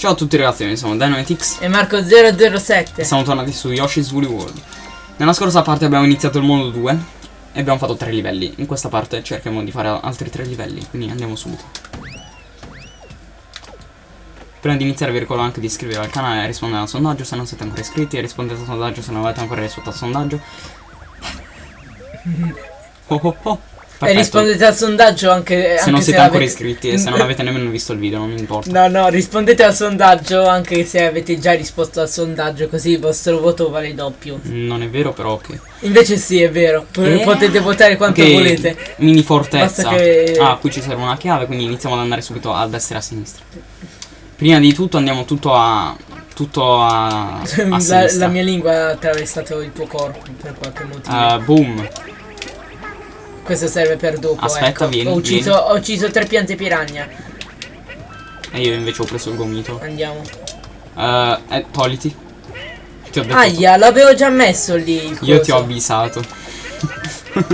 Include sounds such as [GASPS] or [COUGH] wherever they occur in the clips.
Ciao a tutti ragazzi, io sono Dynamitix E Marco007 e siamo tornati su Yoshi's Woolly World. Nella scorsa parte abbiamo iniziato il mondo 2 e abbiamo fatto 3 livelli. In questa parte cerchiamo di fare altri 3 livelli, quindi andiamo subito. Prima di iniziare vi ricordo anche di iscrivervi al canale e rispondere al sondaggio se non siete ancora iscritti e rispondete al sondaggio se non avete ancora risposto al sondaggio. [LAUGHS] Oh oh oh. E Perfetto. rispondete al sondaggio anche, Se anche non siete ancora avete- iscritti e se non [LAUGHS] avete nemmeno visto il video, non mi importa. No, no, rispondete al sondaggio anche se avete già risposto al sondaggio, così il vostro voto vale doppio. Non è vero, però ok. Invece sì, è vero. Eh? Potete votare quanto Ok, volete. Mini fortezza. Che- Ah, qui ci serve una chiave, quindi iniziamo ad andare subito a destra e a sinistra. Prima di tutto andiamo tutto a. tutto a. a [LAUGHS] la, la mia lingua ha attraversato il tuo corpo per qualche motivo. Eh, boom. Questo serve per dopo. aspetta, ecco. vieni, Ho ucciso, ho ucciso tre piante piranha. E io invece ho preso il gomito. Andiamo. Eh, eh, togliti. Ti ho detto. Aia, l'avevo già messo lì. Io ti ho avvisato. [LAUGHS] ho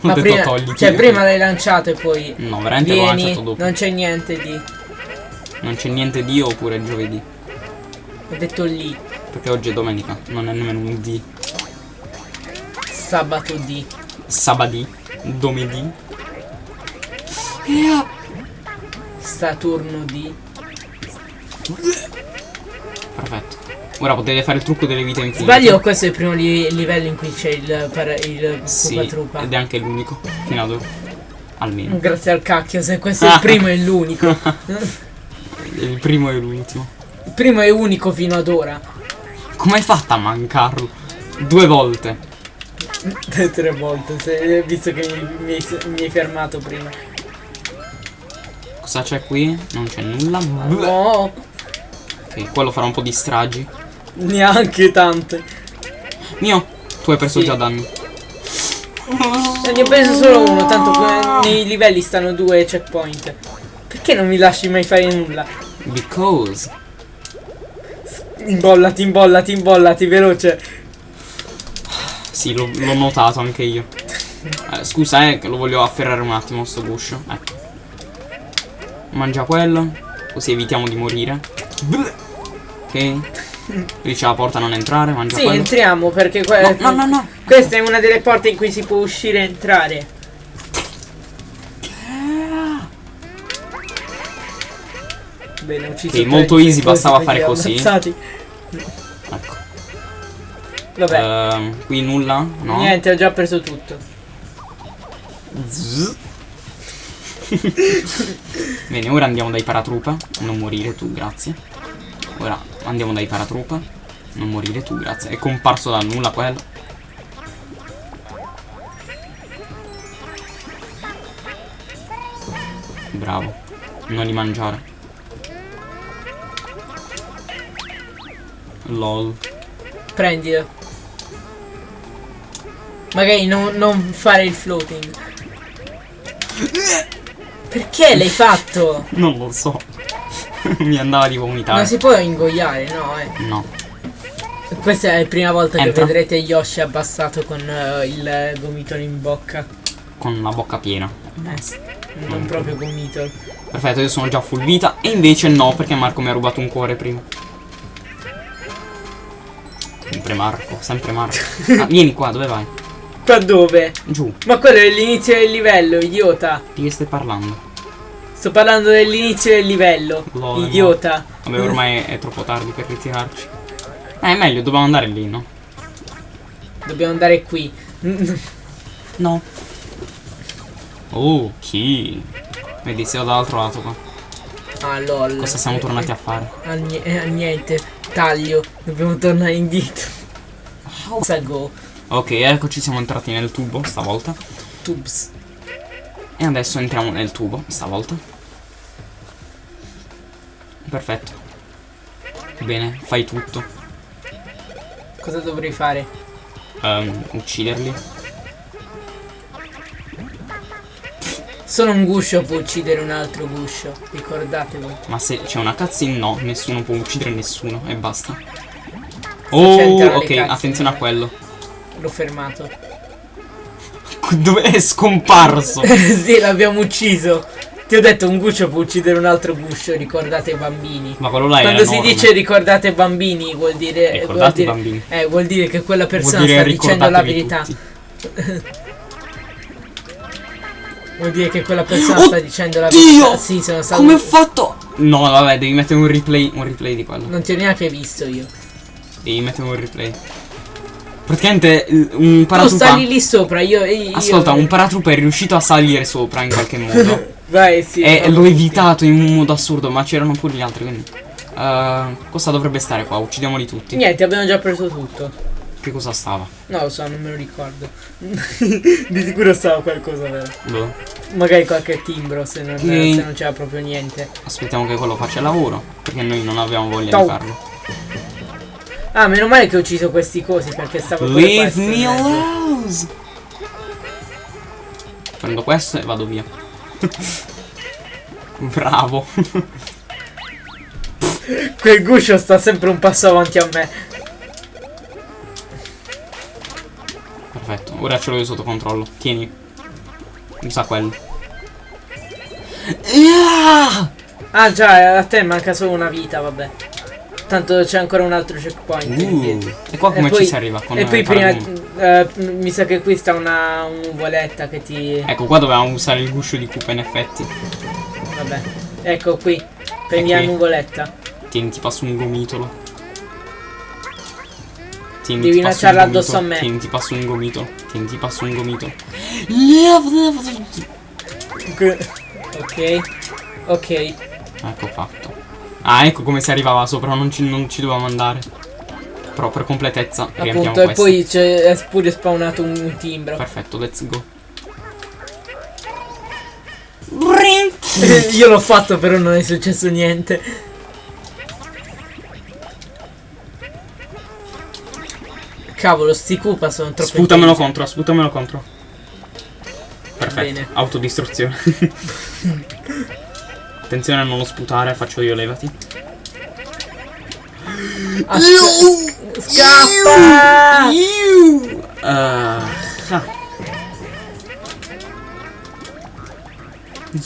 Ma detto prima, togliti. cioè, prima l'hai lanciato e poi. No, veramente l'ho Vieni, lanciato dopo. non c'è niente di. Non c'è niente di oppure giovedì. Ho detto lì. Perché oggi è domenica, non è nemmeno un D. Sabato di. Sabadì. Domedì. Saturno di. Perfetto. Ora potete fare il trucco delle vite infinite. Sbaglio, questo è il primo li- livello in cui c'è il, para- il Sì, ed è anche l'unico fino ad ora. Almeno. Grazie al cacchio, se questo è il [LAUGHS] primo e l'unico. [LAUGHS] Il primo e l'ultimo. Il primo e unico fino ad ora. Come hai fatto a mancarlo? Due volte. [LAUGHS] Tre volte, se- visto che mi, mi hai- mi hai fermato prima. Cosa c'è qui? Non c'è nulla. No, Ok, quello farà un po' di stragi. neanche tante. Mio, tu hai preso Sì. già danni. Ne ho preso solo uno, tanto nei livelli stanno due checkpoint. Perché non mi lasci mai fare nulla? Because. Imbollati, imbollati, imbollati, veloce. Sì, l'ho notato anche io. Eh, scusa, eh, che lo voglio afferrare un attimo sto guscio. Ecco. Mangia quello. Così evitiamo di morire. Ok. Dice la porta a non entrare, mangia Sì, quello. entriamo perché que- No, no, no, questa è una delle porte in cui si può uscire e entrare. Bene, ucciso Ok, molto easy, bastava fare così. ammazzati. Vabbè, Ehm, qui nulla? No. niente, ho già preso tutto. [LAUGHS] Bene, ora andiamo dai paratrupa. Non morire tu, grazie. Ora andiamo dai paratrupa. Non morire tu, grazie. È comparso da nulla quello. Bravo. Non li mangiare. LOL. Prendilo. Magari non, non fare il floating. Perché l'hai fatto? Non lo so. [LAUGHS] Mi andava di vomitare. Non si può ingoiare, no, eh. No. Questa è la prima volta Entra. che vedrete Yoshi abbassato con eh, il gomitolo in bocca. Con la bocca piena. Eh, non proprio gomito. Perfetto, io sono già full vita. E invece no, perché Marco mi ha rubato un cuore prima. Sempre Marco, sempre Marco. [LAUGHS] Ah, vieni qua, dove vai? Qua dove? Giù. Ma quello è l'inizio del livello, idiota. Di che stai parlando? Sto parlando dell'inizio del livello. Lol, idiota. Vabbè, ormai è troppo tardi per ritirarci. Eh, è meglio, dobbiamo andare lì, no? Dobbiamo andare qui. No. Oh, chi? Vedi, sei dall'altro lato qua. Ah lol. Cosa siamo tornati a fare? a nie- a niente. Taglio. Dobbiamo tornare indietro. Cosa go? Ok, eccoci, siamo entrati nel tubo stavolta. Tubes. E adesso entriamo nel tubo, stavolta. Perfetto. Bene, fai tutto. Cosa dovrei fare? Ehm, ucciderli. Solo un guscio può uccidere un altro guscio. Ricordatevo. Ma se c'è una cutscene, no, nessuno può uccidere nessuno e basta. Oh, ok, attenzione a quello. L'ho fermato. Dove è scomparso? [LAUGHS] sì, l'abbiamo ucciso. Ti ho detto un guscio può uccidere un altro guscio, ricordate i bambini. Ma quello là Quando si enorme. dice ricordate i bambini vuol dire, vuol Ricordate i dire, bambini. eh, vuol dire che quella persona Vuol sta dicendo la verità. [LAUGHS] Vuol dire che quella persona Oh, sta dicendo la Dio! verità. Sì, sono stato. Come ho fatto? No, vabbè, devi mettere un replay, un replay di quello. Non ti ho neanche visto io. Devi mettere un replay. Praticamente il- un Tu paratrooper. sali lì sopra, io. io Ascolta, un paratrooper è riuscito a salire sopra in qualche [LAUGHS] modo. Vai, sì. e l'ho evitato in un modo assurdo, ma c'erano pure gli altri, quindi. eh, cosa dovrebbe stare qua? Uccidiamoli tutti. Niente, abbiamo già preso tutto. Che cosa stava? Non lo so, non me lo ricordo. [LAUGHS] Di sicuro stava qualcosa vero. Boh. Magari qualche timbro se non, se non c'era proprio niente. Aspettiamo che quello faccia il lavoro. Perché noi non avevamo voglia Ciao. di farlo. Ah, meno male che ho ucciso questi cosi perché stavo Leave me alone. Prendo questo e vado via. [LAUGHS] Bravo. [LAUGHS] Quel guscio sta sempre un passo avanti a me. Perfetto, ora ce l'ho io sotto controllo. Tieni. Usa quello. Yeah! Ah già, a te manca solo una vita, vabbè. Tanto c'è ancora un altro checkpoint. Uh, e qua come E poi- ci si arriva? Con e poi prima, eh, mi sa che qui sta una nuvoletta che ti... Ecco, qua dovevamo usare il guscio di Koopa in effetti. Vabbè, ecco qui. Prendi E la nuvoletta. Tieni, ti passo un gomitolo. Tieni, Devi gomitolo. addosso a me. Tieni, ti passo un gomitolo. Tieni, ti passo un gomitolo. Ok. Ok. Ecco fatto. Ah, ecco come si arrivava sopra, non ci, non ci dovevamo andare. Però per completezza riempiamo Appunto, e questo. poi c'è pure spawnato un, un timbro. Perfetto, let's go. [LAUGHS] Io l'ho fatto, però non è successo niente. Cavolo, sti Koopa sono troppo Sputamelo contro, sputamelo contro. Perfetto, Bene. autodistruzione. [LAUGHS] Attenzione a non lo sputare, faccio io, levati. Ah, sc- Scappa! Uh, ah.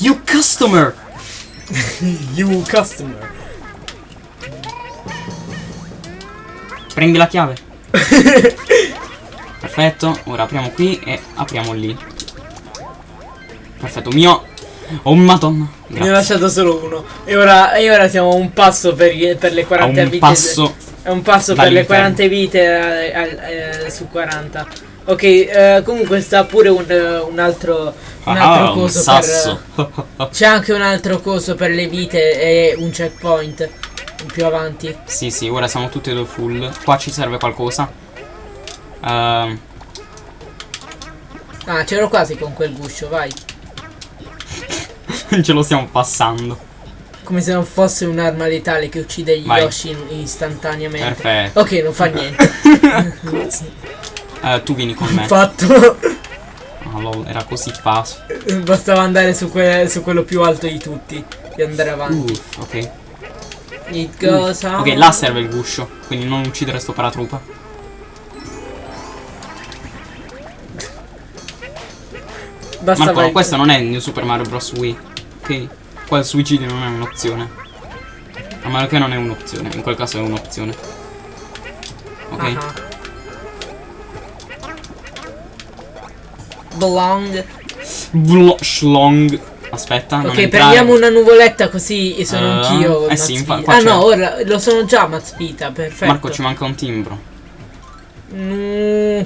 You customer! [LAUGHS] You customer. Prendi la chiave. [LAUGHS] Perfetto, ora apriamo qui e apriamo lì. Perfetto, mio. Oh madonna. Ne ho Grazie. lasciato solo uno. E ora, e ora siamo a un passo per, per le A 40 un vite. passo. È un passo per le dall'inferno. 40 vite eh, al- eh, su 40. Ok, eh, comunque sta pure un, eh, un altro, un altro Ah, un coso sasso. per... C'è anche un altro coso per le vite e un checkpoint più avanti. sì, sì, ora siamo tutti e due full. Qua ci serve qualcosa. Ehm, Ah, c'ero quasi con quel guscio, vai. [LAUGHS] ce lo stiamo passando. Come se non fosse un'arma letale che uccide gli Vai. Yoshi istantaneamente. Perfetto. Ok, non fa [LAUGHS] niente. Eh, tu vieni con me. Fatto. Lol, era così facile. Bastava andare su, que- su quello più alto di tutti. E andare avanti. Uff, ok. It goes on. Ok, là serve il guscio. Quindi non uccidere sto paratroopa. Basta Marco, questo non è il New Super Mario Bros. Wii. Ok? Qua il suicidio non è un'opzione. A meno che non è un'opzione. In quel caso è un'opzione. Ok? Ah. Belong. Vlo- Schlong. Aspetta, Ok, prendiamo una nuvoletta così sono Eh, anch'io. eh sì, Mazpita. infa- qua ah no, ora lo sono già Mazpita, perfetto. Marco, ci manca un timbro. Mm,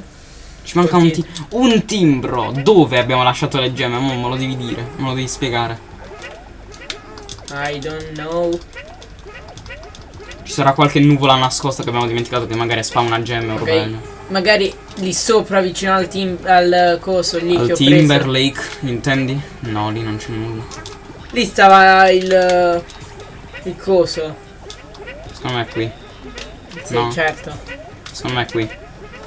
Ci manca un, ti- un timbro. Dove abbiamo lasciato le gemme? Mo me lo devi dire. Me lo devi spiegare. I don't know. Ci sarà qualche nuvola nascosta che abbiamo dimenticato che magari spawna una gemme o Ok. roba. Magari lì sopra vicino al, tim- al coso lì che Al ho Timber preso. Lake, intendi? No, lì non c'è nulla. Lì stava il il coso. Secondo me è qui. Sì, No. certo. Secondo me è qui.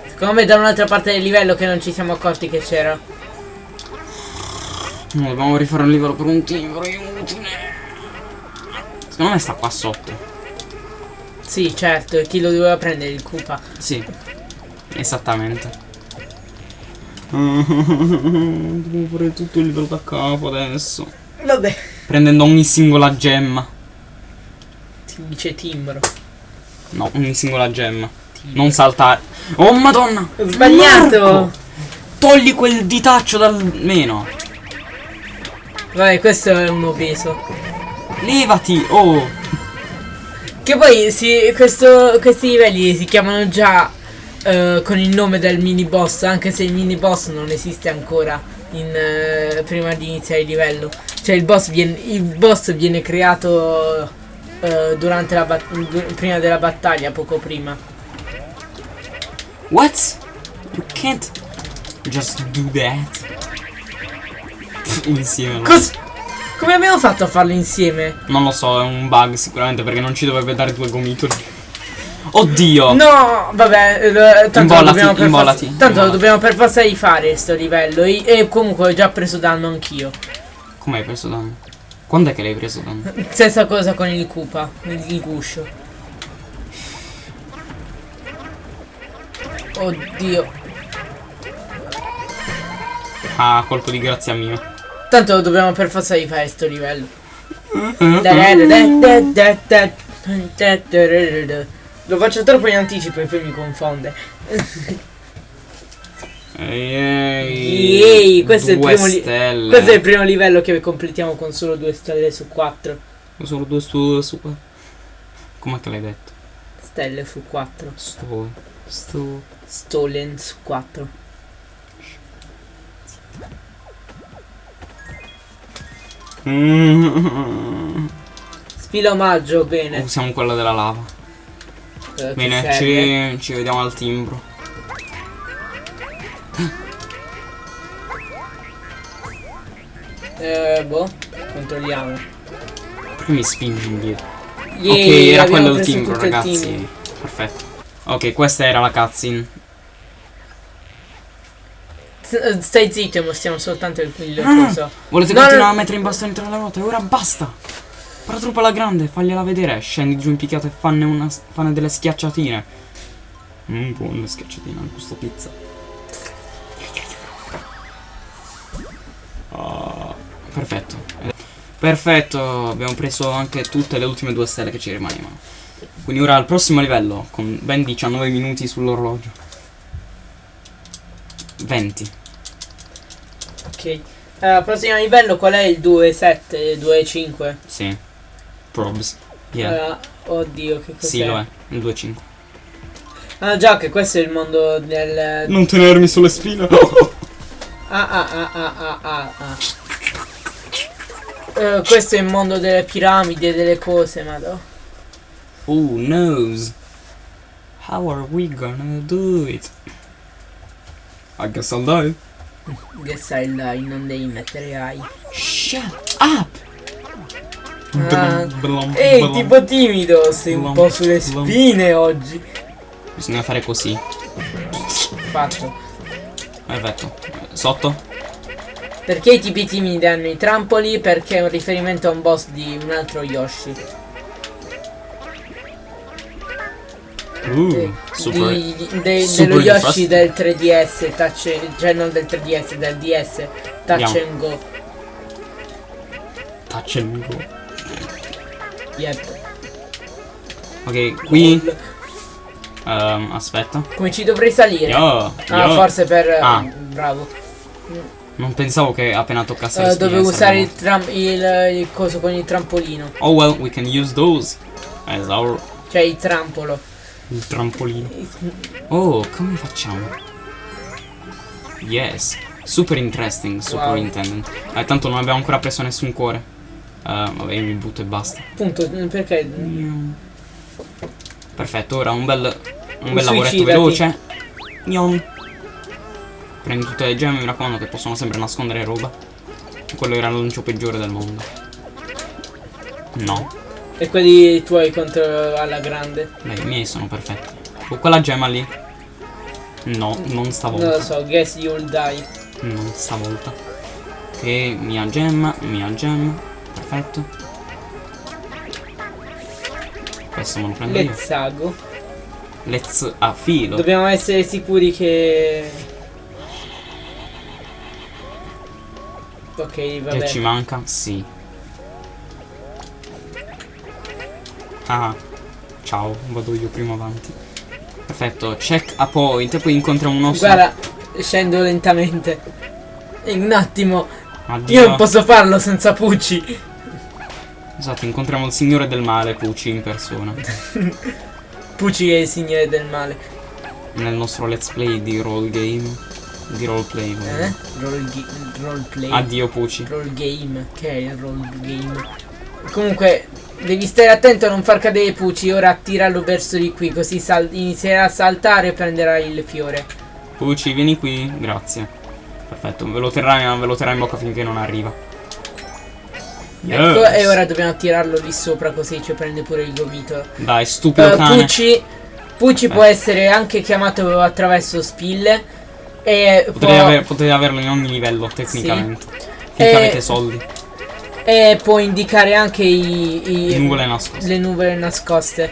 Secondo me da un'altra parte del livello che non ci siamo accorti che c'era. No, dobbiamo rifare un livello per un timbro, inutile. Secondo me sta qua sotto. Sì, certo, e chi lo doveva prendere il Koopa. Sì. Esattamente. [LAUGHS] Devo fare tutto il livello da capo adesso. Vabbè. Prendendo ogni singola gemma. Si dice timbro. No, ogni singola gemma. Non saltare. Oh madonna! Ho sbagliato! Marco! Togli quel ditaccio dal meno. Vabbè, questo è un obeso. Levati! Oh! Che poi si, questo- questi livelli si chiamano già eh, con il nome del mini boss, anche se il mini boss non esiste ancora in, eh, prima di iniziare il livello. Cioè il boss viene, il boss viene creato eh, durante la prima della battaglia, poco prima. What? You can't just do that. Insieme. Cos- come abbiamo fatto a farlo insieme? Non lo so, è un bug sicuramente perché non ci dovrebbe dare due gomitoli. Oddio! No, vabbè, tanto, lo Imbollati, dobbiamo per imbollati, forza, tanto lo dobbiamo per forza di fare sto livello. E, comunque ho già preso danno anch'io. Come hai preso danno? Quando è che l'hai preso danno? Stessa cosa con il il, il guscio. Oddio. Ah, colpo di grazia mio. Tanto dobbiamo per forza di fare sto livello. Lo faccio troppo in anticipo e poi mi confonde. Ehi, questo è. Questo è il primo livello che completiamo con solo due stelle su 4. Solo due su... su Com'è che l'hai detto? Stelle su 4. Sto... Sto... Stolen su 4. Mm. Spila omaggio, bene. Usiamo quella della lava. Eh, Bene, ci, ci vediamo al timbro. Eh, boh, controlliamo. Perché mi spingi indietro? Yay, ok, era quello preso timbro, ragazzi. Perfetto. Ok, questa era la cutscene. Eh, Stai zitto e mostriamo soltanto il, il Ah. Volete No, continuare no. a mettere in bastone tra le ruote? Ora basta! Para troppo alla grande, fagliela vedere. Scendi giù in picchiato e fanne, una, fanne delle schiacciatine. Mmm, buone schiacciatine al gusto pizza. Ah, perfetto. Perfetto, abbiamo preso anche tutte le ultime due stelle che ci rimanevano. Quindi ora al prossimo livello, con ben 19 minuti sull'orologio. 20. Ok. Allora, prossimo livello qual è il 2.7, 2.5? Sì. Probs. Yeah. Allora, oddio, che cos'è? Sì, lo è. Il 2-5. Ah già che questo è il mondo del... Non tenermi sulle spine. [LAUGHS] [LAUGHS] Ah ah ah ah ah ah ah. Eh, questo è il mondo delle piramidi e delle cose, madò. oh, nose. How are we gonna do it? I guess I'll die. Che sai dai, non devi mettere AI. Shut up! Ah. Blum, Ehi, blum. tipo timido, sei un Blum, po' sulle blum. spine oggi. Bisogna fare così. Fatto. Perfetto. Sotto? Perché i tipi timidi hanno i trampoli? Perché è un riferimento a un boss di un altro Yoshi. Uh, Eh, super. di- di- de- dello Yoshi del 3DS, touch, cioè non del 3DS, del DS, touch Andiamo. and go. Touch and go. Yep. Ok, qui. Ehm, aspetta. Come ci dovrei salire? Yo, Ah, yo. forse per... Ah. Bravo. Non pensavo che appena toccasse Eh, spine dovevo usare il, tram- il, il coso con il trampolino. Oh well, we can use those as our Cioè il trampolo. Il trampolino. Oh, come facciamo? Yes, super interesting, superintendent. Eh, tanto non abbiamo ancora preso nessun cuore. Eh, vabbè, io mi butto e basta. Appunto, perché... Perfetto, ora un bel un bel lavoretto veloce. Gnon. Prendi tutte le gemme, mi raccomando che possono sempre nascondere roba. Quello era l'annuncio peggiore del mondo. No, E quelli tuoi contro alla grande. beh, i miei sono perfetti. Oh, quella gemma lì. No, non Non lo stavolta. so, guess you'll die. Non stavolta. Ok, mia gemma, mia gemma. Perfetto. Questo me lo prendo io. Let's a filo. Dobbiamo essere sicuri che... Ok, Che vabbè. ci manca? Sì. Ah, ciao, vado io prima avanti. Perfetto, check a point, poi incontriamo un osso. Guarda, scendo lentamente. In un attimo. Addio. Io non posso farlo senza Pucci. Esatto, incontriamo il signore del male, Pucci, in persona. [LAUGHS] Pucci è il signore del male. Nel nostro let's play di roll game. Di roleplay. Eh? Roll, roleplay. Addio, Pucci. Roll game. Che è il roll game? Comunque, devi stare attento a non far cadere Pucci. Ora attirarlo verso di qui. Così inizierà a saltare e prenderà il fiore. Pucci, vieni qui. Grazie. Perfetto, ve lo terrà, ve lo terrà in bocca finché non arriva. Ecco, Yes. e ora dobbiamo attirarlo lì sopra così ci prende pure il gomito. Dai, stupido Eh, cane. Pucci, Pucci può essere anche chiamato attraverso spille. E può, Potete, aver- potete averlo in ogni livello, tecnicamente. Finché Eh, avete soldi. E può indicare anche i, i- Nuvole nascoste. le nuvole nascoste.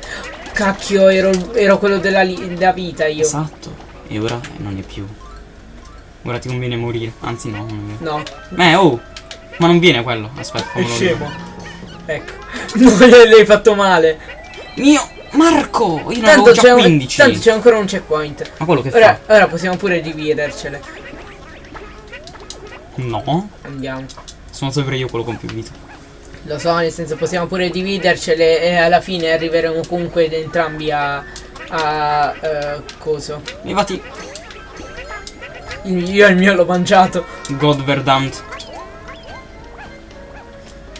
Cacchio, ero, ero quello della, della vita io. Esatto. E ora non è più. Ora ti conviene morire. Anzi no, non è. No, Eh, oh! Ma non viene quello. Aspetta, è scemo. Ecco. [LAUGHS] Non le hai fatto male. Mio Marco! Io Tanto c'è, un- 15. tanto c'è ancora un checkpoint. Ma quello che Ora, fa? ora possiamo pure dividercele. No. Andiamo. Sono sempre io quello con più vita. Lo so, nel senso possiamo pure dividercele e alla fine arriveremo comunque entrambi a. a. eh, coso. Levati. Il- Io il mio l'ho mangiato. God verdammt.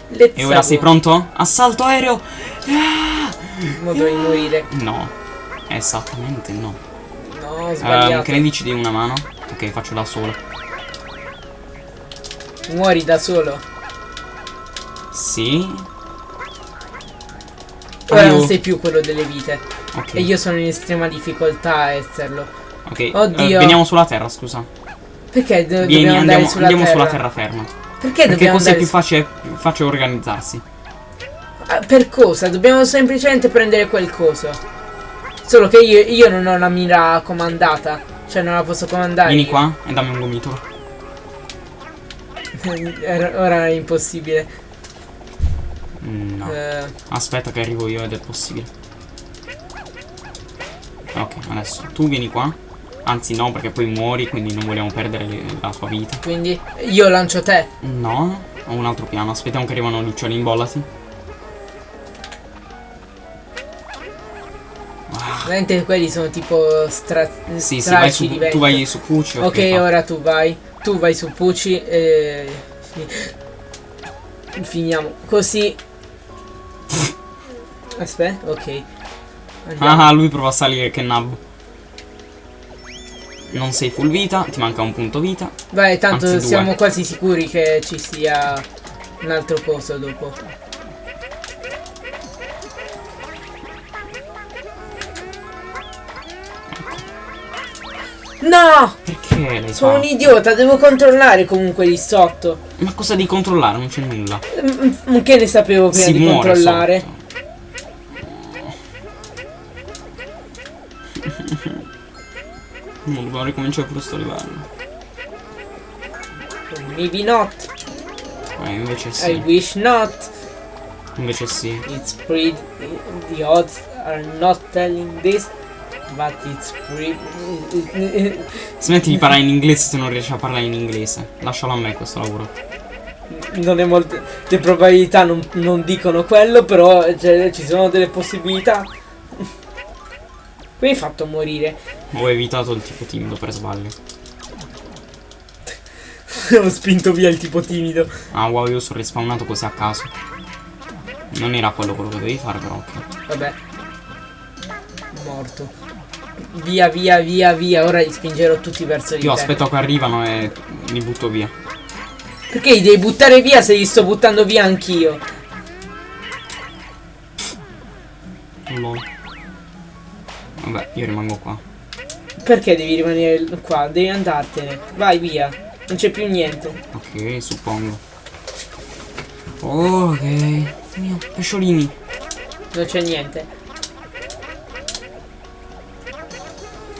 Let's E ora sei pronto? Assalto aereo! Ah! Modo di morire. No. Esattamente no. No, Ehm, sbagliato. che ne dici di una mano? Ok, faccio da solo. Muori da solo. Sì. Ora Aiuto. non sei più quello delle vite. Ok. E io sono in estrema difficoltà a esserlo. Ok. eh, Oddio. veniamo sulla terra, scusa. Perché do- Vieni, dobbiamo andiamo, sulla andiamo terra? sulla terraferma. Perché Perché dobbiamo così è più facile, più facile organizzarsi. Ah, Per cosa? Dobbiamo semplicemente prendere quel coso. Solo che io, io non ho la mira comandata. Cioè non la posso comandare. Vieni io. qua e dammi un gomitolo. [LAUGHS] Ora è impossibile. No. Eh, Aspetta che arrivo io ed è possibile. Ok, adesso tu vieni qua. Anzi no, perché poi muori, quindi non vogliamo perdere le- la tua vita. quindi io lancio te. No, ho un altro piano. Aspettiamo che arrivano gli uccioli, imbollati. Veramente quelli sono tipo stra Sì, sì, vai su, di vento. tu vai su Pucci. Ok, ora tu vai. Tu vai su Pucci e. fi- Finiamo così. Aspetta, ok. Andiamo. Ah, lui prova a salire, che nab. Non sei full vita, ti manca un punto vita. Vai, tanto anzi, due. siamo quasi sicuri che ci sia un altro coso dopo. No! Perché lei Sono fa? un idiota, devo controllare comunque lì sotto. Ma cosa devi controllare? Non c'è nulla. Mm, mm, Che ne sapevo prima si di controllare? sotto. [LAUGHS] Non dobbiamo ricominciare pure sto livello. Maybe not. Eh, invece I sì. wish not. Invece sì. It's pretty. The odds are not telling this. But it's pretty. Smetti di parlare in inglese se non riesci a parlare in inglese. Lascialo a me questo lavoro. Non è molte. Le probabilità non, non dicono quello, però cioè, ci sono delle possibilità. Come hai fatto morire? Ho evitato il tipo timido per sbaglio. [LAUGHS] Ho spinto via il tipo timido. Ah wow, io sono respawnato così a caso. Non era quello quello che dovevi fare, però. Vabbè. Morto. Via, via, via, via. Ora li spingerò tutti verso di Io te. aspetto che arrivano e li butto via. Perché li devi buttare via se li sto buttando via anch'io? Lol. Vabbè, io rimango qua. Perché devi rimanere qua? Devi andartene. Vai via. Non c'è più niente. Ok, suppongo. Ok. Mio, pesciolini. Non c'è niente.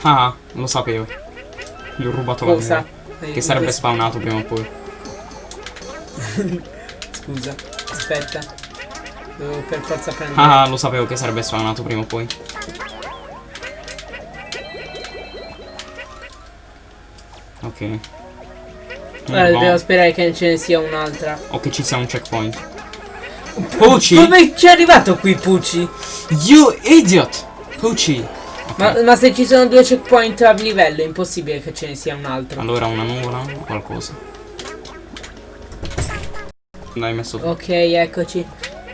Ah, lo sapevo. Gli ho rubato la Cosa? mia. Che sarebbe spawnato prima o poi. [LAUGHS] Scusa. Aspetta. Devo per forza prendere. Ah, lo sapevo che sarebbe spawnato prima o poi. Ok. Ora dobbiamo no. sperare che ce ne sia un'altra. O che ci sia un checkpoint. Pucci! Come ci è arrivato qui Pucci? You idiot! Pucci! Ma, ma se ci sono due checkpoint a livello è impossibile che ce ne sia un altro. Allora una nuvola o qualcosa. L'hai messo tu. Ok, eccoci.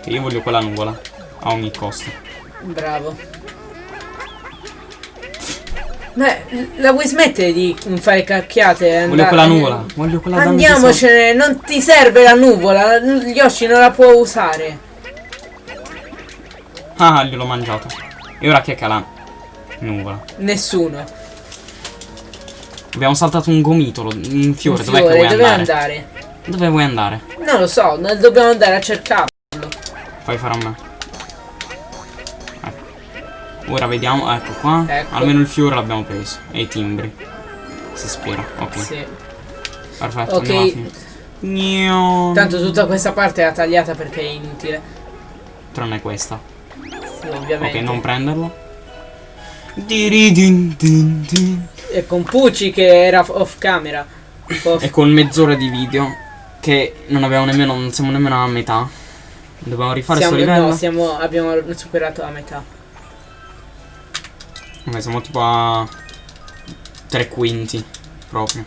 Io voglio quella nuvola. A ogni costo. Bravo. Beh, la vuoi smettere di fare cacchiate? e Voglio andare- quella nuvola. Voglio quella Andiamocene, non ti serve la nuvola. Yoshi non la può usare. Ah, gliel'ho mangiato. E ora chi è che la nuvola? Nessuno. Abbiamo saltato un gomitolo, un fiore. Dov'è che vuoi dove andare? andare? Dove vuoi andare? Non lo so, dobbiamo andare a cercarlo. Fai fare a me. Ecco. Ora vediamo, ecco qua. Ecco. Almeno il fiore l'abbiamo preso. E i timbri. Si spera. Ok. Sì. Perfetto. Ok. andiamo. Tanto tutta questa parte era tagliata perché è inutile. Tranne questa. Sì, ovviamente. Ok, non prenderlo. E con Pucci che era off camera. Off- E con mezz'ora di video. Che non abbiamo nemmeno. Non siamo nemmeno a metà. Dobbiamo rifare siamo, questo livello. no, siamo, abbiamo superato la metà. Ok, siamo tipo a tre quinti proprio.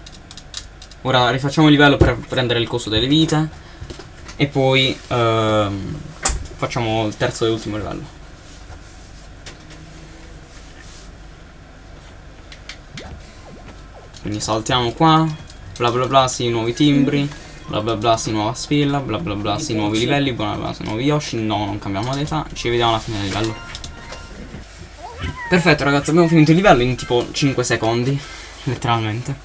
Ora rifacciamo il livello per prendere il costo delle vite. E poi ehm, facciamo il terzo e ultimo livello. Quindi saltiamo qua. Bla bla bla, sì, nuovi timbri. Bla bla bla, sì, nuova spilla. Bla bla bla, sì, nuovi livelli. Bla bla, sì, nuovi Yoshi. No, non cambiamo d'età. Ci vediamo alla fine del livello. Perfetto ragazzi, abbiamo finito il livello in tipo 5 secondi, letteralmente.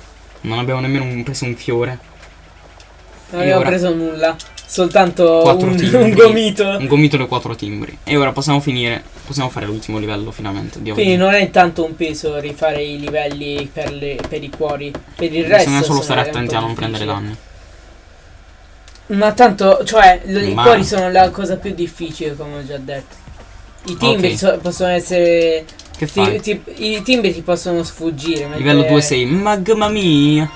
Non abbiamo nemmeno preso un fiore. Non abbiamo preso nulla. Soltanto un, timbri. un gomito. Un gomito e quattro timbri. E ora possiamo finire, possiamo fare l'ultimo livello finalmente di oggi. Quindi non è tanto un peso rifare i livelli per, le- per i cuori. Per il resto. Bisogna solo stare attenti a non prendere danni. Ma tanto, cioè, l- i Ma- cuori sono la cosa più difficile, come ho già detto. I timbri Ok. so- possono essere. Che ti- ti- I timbri ti possono sfuggire. Livello 2 sei, magma mia.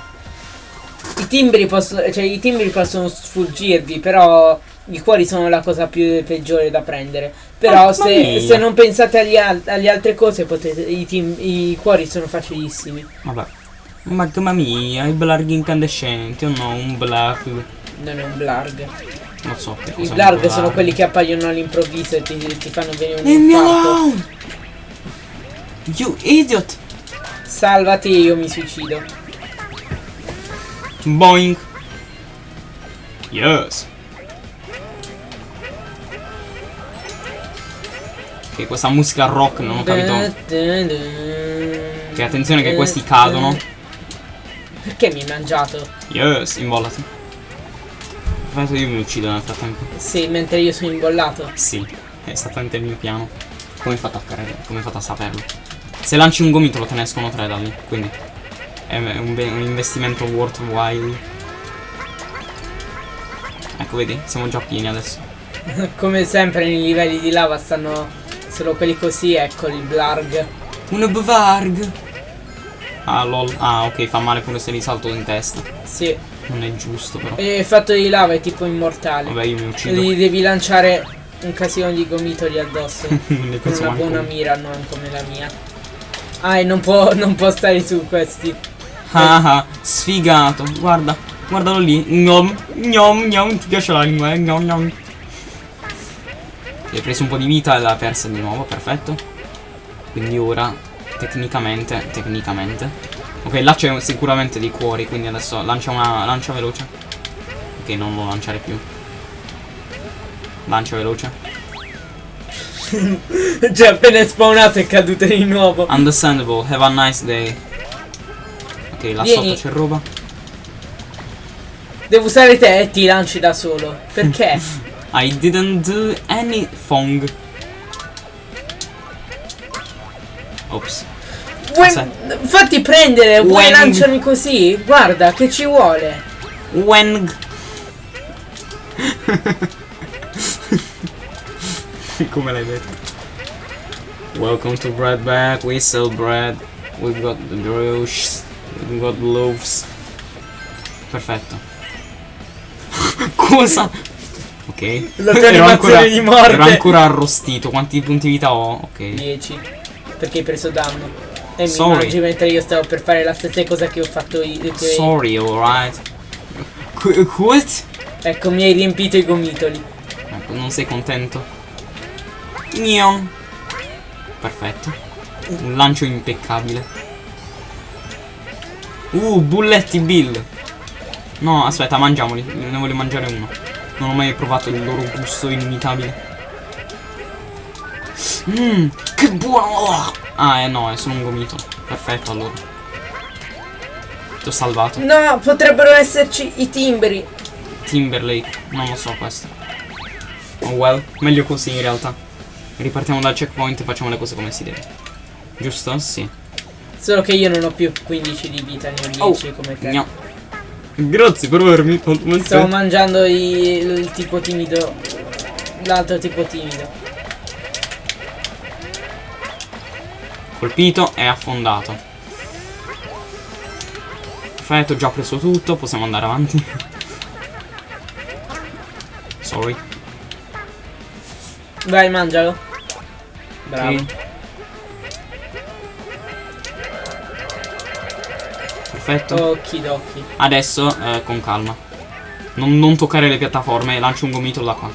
I timbri possono. Cioè, i timbri possono sfuggirvi, però. I cuori sono la cosa più peggiore da prendere. Però Mamma se, se non pensate agli al- alle altre cose, potete. I, I cuori sono facilissimi. Vabbè. Magma mia, i blarg incandescenti, o no, un blarg. Non è un blarg. Non so che I blarg sono quelli che appaiono all'improvviso e ti, ti fanno venire un Leave me alone! You idiot! Salvati, io mi suicido. Boing! Yes! Ok, questa musica rock non ho capito. Che attenzione che questi cadono. Perché mi hai mangiato? Yes, imbollati. Perfetto, io mi uccido nel frattempo. Sì, mentre io sono imbollato. Sì, è esattamente il mio piano. Come hai fatto a? Come hai fatto a saperlo? Se lanci un gomitolo te ne escono tre da lì, quindi è un, un investimento worthwhile. Ecco, vedi? Siamo già pieni adesso. [LAUGHS] Come sempre nei livelli di lava stanno solo quelli così, ecco il blarg. Un bvarg! Ah, lol. Ah, ok, fa male pure se li salto in testa. Sì. Non è giusto, però. E il fatto di lava è tipo immortale. Vabbè, io mi uccido. Gli devi lanciare un casino di gomitoli addosso. [LAUGHS] Non ne con una buona mira, non come la mia. Ah, e non può, [LAUGHS] non può stare su questi. Ah ah, sfigato. Guarda, guardalo lì. Gnom, gnom, gnom. Ti piace la lingua, eh? Gnom, gnom. Hai preso un po' di vita e l'ha persa di nuovo, perfetto. Quindi ora, tecnicamente, tecnicamente. Ok, là c'è sicuramente dei cuori, quindi adesso lancia una lancia veloce. Ok, non lo lanciare più. Lancia veloce. [LAUGHS] Cioè, appena è spawnato è caduto di nuovo. Understandable, have a nice day. Ok, là Vieni. sotto c'è roba. Devo usare te e ti lanci da solo. Perché? [LAUGHS] I didn't do anything. Ops. Vuoi, fatti prendere, vuoi Weng. lanciarmi così? Guarda, che ci vuole? Weng. [LAUGHS] Come l'hai detto? Welcome to Bread Bag, we sell bread, we've got the brioches, we've got loaves. Perfetto. [LAUGHS] Cosa? Ok. La tua Ero animazione ancora- di morte. Ero ancora arrostito. Quanti punti vita ho? Ok. 10. Perché hai preso danno. E Sorry. mi mangi mentre io stavo per fare la stessa cosa che ho fatto io. che- Sorry, alright. What? Ecco, mi hai riempito i gomitoli. Ecco, non sei contento? Gnon. Perfetto. Un lancio impeccabile. Uh, bulletti Bill. No, aspetta, mangiamoli. Ne voglio mangiare uno. Non ho mai provato il loro gusto inimitabile. Mmm, che buono! Ah, eh no, è solo un gomito. Perfetto, allora. Ti ho salvato. No, potrebbero esserci i timbri. Timberlake, non lo so questo. Oh well, meglio così in realtà. Ripartiamo dal checkpoint e facciamo le cose come si deve. Giusto? Sì. Solo che io non ho più 15 di vita, ne ho 10 come te. Gno. Grazie per avermi fatto Stavo mangiando i- il tipo timido. L'altro tipo timido. Colpito e affondato. Perfetto, ho già preso tutto, possiamo andare avanti. Sorry. Vai, mangialo. Bravo. Ok. Perfetto. Okidoki. Adesso eh, con calma. Non, non toccare le piattaforme, lancio un gomito da qua. Ok.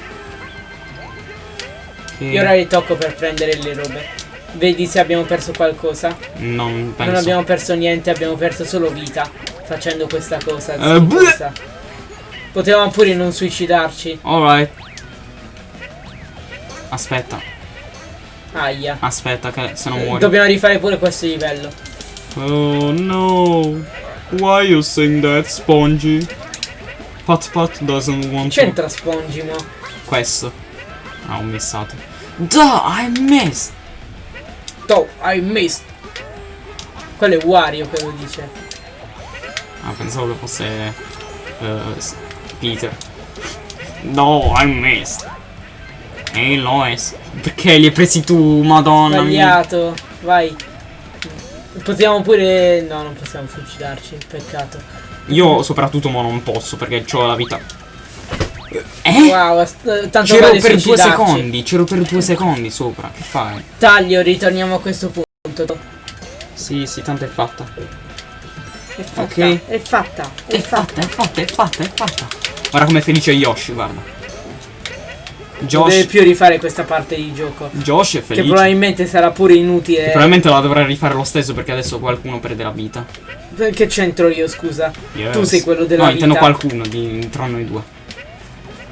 Io ora ritocco per prendere le robe. Vedi se abbiamo perso qualcosa. Non penso. Non abbiamo perso niente, abbiamo perso solo vita. Facendo questa cosa. Questa. Potevamo pure non suicidarci. Alright. Aspetta, Aia. aspetta che se non muori. Dobbiamo rifare pure questo livello. Oh no. Why you saying that, Spongy? Pat Pat doesn't want to. C'entra Spongimo. Questo. Ah, ho missato. Duh, I missed. Oh, I missed. Quello è Wario che lo dice. Ah, pensavo che fosse s- Peter. No, I missed. Ehi Lois, perché li hai presi tu, madonna mia? Sbagliato. Vai. Possiamo pure... No, non possiamo suicidarci. Peccato. Io soprattutto mo non posso perché ho la vita. Eh? Wow, tanto C'ero vale per due secondi, c'ero per due secondi sopra, che fai? Taglio, ritorniamo a questo punto. Sì, sì, tanto è fatta. È fatta, Ok. è fatta, è È fatta, è fatta, è fatta, è fatta. Guarda com'è felice Yoshi, guarda. Non deve Josh, più rifare questa parte di gioco. Josh è Che felice. probabilmente sarà pure inutile. Probabilmente la dovrà rifare lo stesso perché adesso qualcuno perde la vita. Che c'entro io, scusa? Yes. Tu sei quello della No, intendo vita. qualcuno di, tra noi due.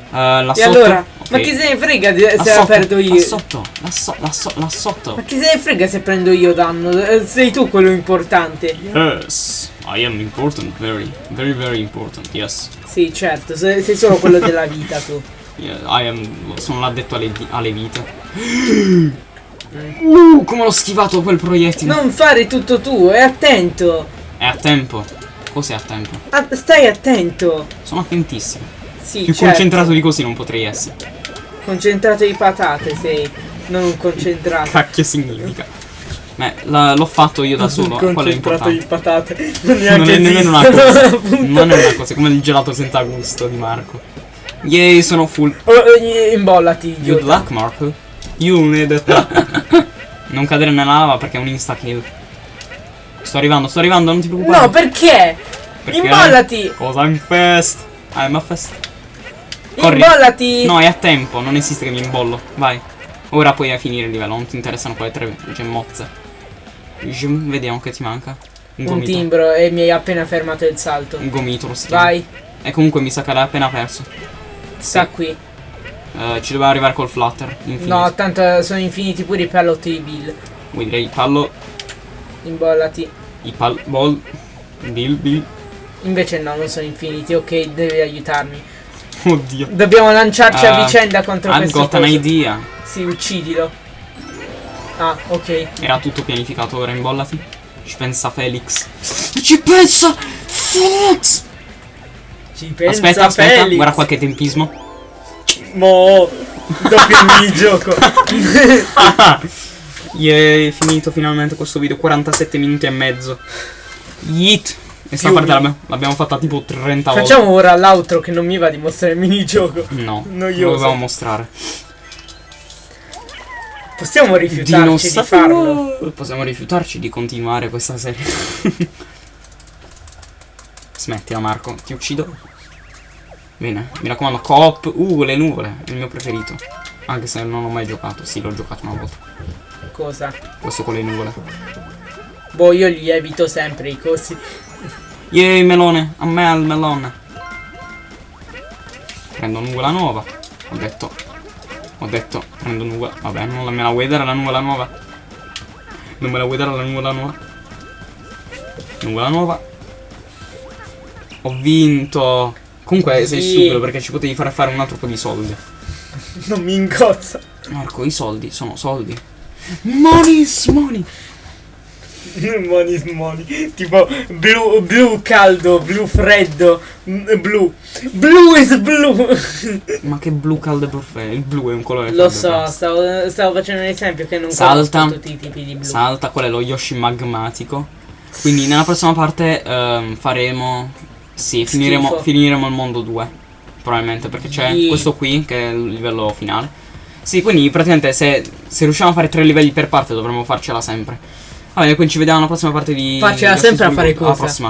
Uh, là E sotto. allora? ok. Ma chi se ne frega di- Là se la sotto, perdo Là io? sotto, là, so- là so- là sotto. Ma chi se ne frega se prendo io danno? Eh, Sei tu quello importante. Yes, I am important, very, very, very important, yes. Sì, certo, sei solo quello della vita tu. I am, sono l'addetto alle, alle vite. [GASPS] Uh, come l'ho schivato quel proiettile. Non fare tutto tu, e attento. È a tempo. Cos'è a tempo? Ah, stai attento. Sono attentissimo. Sì, Più certo. concentrato di così non potrei essere. Concentrato di patate sei, non concentrato. Cacchio significa. Beh, l'ho fatto io da solo, quello è concentrato di importante. patate. Non Non è nemmeno una cosa. Non è una cosa, come il gelato senza gusto di Marco. Yay, sono full. Eh, imbollati, Good idiota. luck, Marco. You need [LAUGHS] Non cadere nella lava perché è un insta kill. Sto arrivando, sto arrivando, non ti preoccupare. No, perché? Perché- Imbollati! Cosa in fest? I'm a fest. Corri. Imbollati! No, è a tempo, non esiste che mi imbollo. Vai. Ora puoi finire il livello, non ti interessano quelle tre gemmozze. Gem- Vediamo che ti manca. Un Un timbro e mi hai appena fermato il salto. Un si chiama. Vai, E comunque mi sa che l'hai appena perso. Sta qui. Eh, ci doveva arrivare col flutter. Infinito. No, tanto sono infiniti pure i pallotti di Bill. Vuoi dire i pallo. Imbollati. I pal. Ball. Bill, Bill. Invece no, non sono infiniti. Ok, devi aiutarmi. [LAUGHS] Oddio. Dobbiamo lanciarci a Uh, vicenda contro I've questo got an idea. Sì, uccidilo. Ah, ok. Era tutto pianificato, ora imbollati. Ci pensa Felix. Ci pensa Felix! Ci pensa aspetta, aspetta, Felix. guarda qualche tempismo. Mo. Doppio il minigioco. [LAUGHS] È finito finalmente questo video, 47 minuti e mezzo. Yeet. E sta parte l'abbiamo, fatta tipo 30 Facciamo ora l'altro che non mi va di mostrare il minigioco. volte. No, Noioso. lo dovevamo mostrare. Possiamo rifiutarci di, farlo. Possiamo rifiutarci di continuare questa serie. [LAUGHS] Smettila Marco, ti uccido. Bene, mi raccomando, coop. Uh, le nuvole, il mio preferito. Anche se non ho mai giocato, sì, l'ho giocato una volta. Cosa? Questo con le nuvole. Boh, io li evito sempre i cosi. Yay, melone, a me al melone. Prendo nuvola nuova. Ho detto. Ho detto, prendo nuvola. Vabbè, non la- me la vuoi dare la nuvola nuova? Non me la vuoi dare la nuvola nuova? Nuvola nuova. Ho vinto. Comunque sei stupido perché ci potevi fare fare un altro po' di soldi. [LAUGHS] Non mi incozza. Marco, i soldi sono soldi. Money is money. [LAUGHS] Money is money. Tipo blu, blu caldo, blu freddo, mm, blu. Blu is blu. [LAUGHS] Ma che blu caldo perfetto. Il blu è un colore Lo so, stavo, stavo facendo un esempio che non Salta. tutti i tipi di blu. Salta, quello è lo Yoshi magmatico. Quindi nella prossima parte ehm, faremo. Sì, finiremo, finiremo il mondo 2. Probabilmente perché c'è Di- questo qui che è il livello finale. Sì, quindi praticamente se, se riusciamo a fare tre livelli per parte dovremmo farcela sempre. Va bene, quindi ci vediamo alla prossima parte di. Farcela sempre a fare Creed. Alla cosa? prossima.